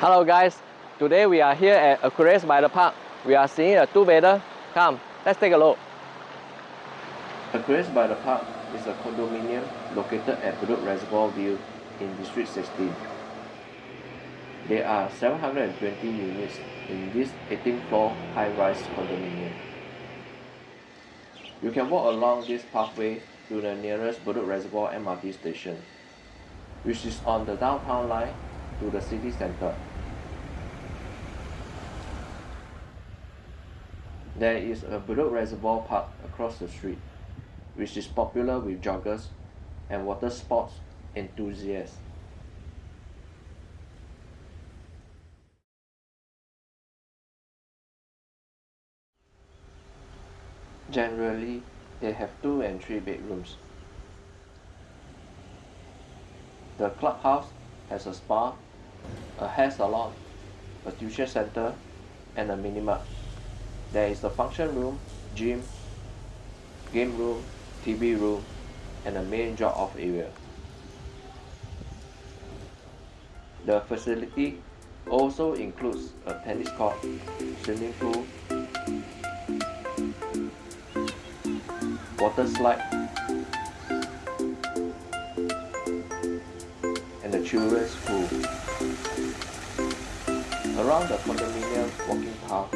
Hello guys, today we are here at Aquarius by the Park. We are seeing a two-bedder. Come, let's take a look. Aquarius by the Park is a condominium located at Bedok Reservoir View in District 16. There are 720 units in this 18-floor high-rise condominium. You can walk along this pathway to the nearest Bedok Reservoir MRT station, which is on the downtown line to the city center. There is a Bedok Reservoir Park across the street, which is popular with joggers and water sports enthusiasts. Generally, they have two and three bedrooms. The clubhouse has a spa, Uh, a hair salon, a tuition center, and a minimart. There is a function room, gym, game room, TV room, and a main drop-off area. The facility also includes a tennis court, swimming pool, water slide, and a children's pool. Around the condominium walking path,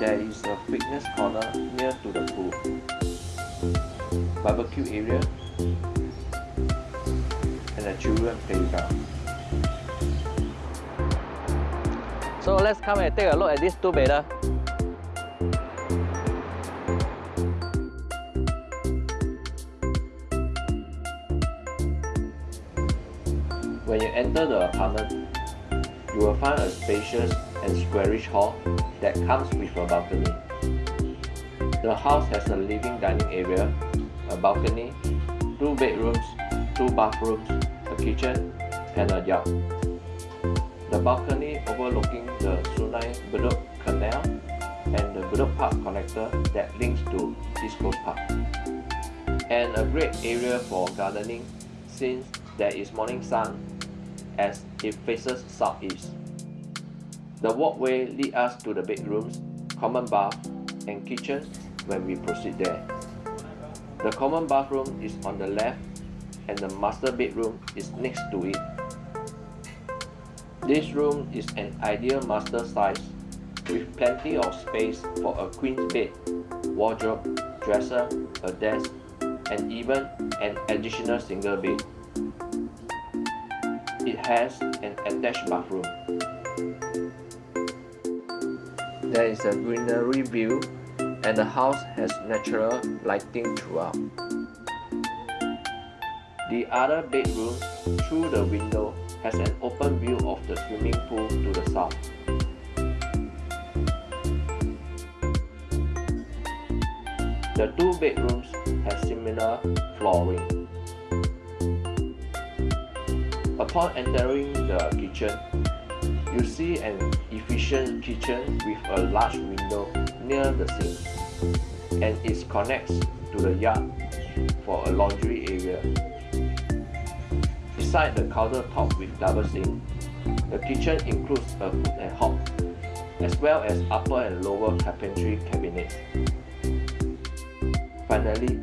there is a fitness corner near to the pool, barbecue area, and a children playground. So let's come and take a look at this two bedder. When you enter the apartment, you will find a spacious and squarish hall that comes with a balcony. The house has a living dining area, a balcony, two bedrooms, two bathrooms, a kitchen, and a yard. The balcony overlooking the Sungai Bedok Canal and the Bedok Park connector that links to East Coast Park. And a great area for gardening since there is morning sun as it faces southeast. The walkway leads us to the bedrooms, common bath, and kitchen when we proceed there. The common bathroom is on the left and the master bedroom is next to it. This room is an ideal master size with plenty of space for a queen bed, wardrobe, dresser, a desk, and even an additional single bed. It has an attached bathroom. There is a greenery view and the house has natural lighting throughout. The other bedroom, through the window, has an open view of the swimming pool to the south. The two bedrooms have similar flooring. Upon entering the kitchen, you see an efficient kitchen with a large window near the sink and it connects to the yard for a laundry area. Beside the countertop with double sink, the kitchen includes a hood and hob, as well as upper and lower carpentry cabinets. Finally,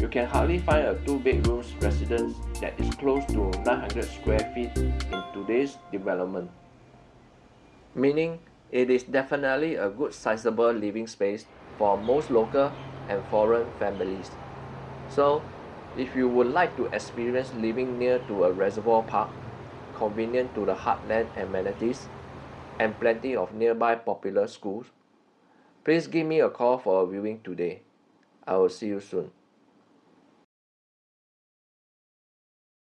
you can hardly find a two-bedroom residence that is close to 900 square feet in today's development. Meaning, it is definitely a good sizable living space for most local and foreign families. So, if you would like to experience living near to a reservoir park, convenient to the heartland amenities, and plenty of nearby popular schools, please give me a call for a viewing today. I will see you soon.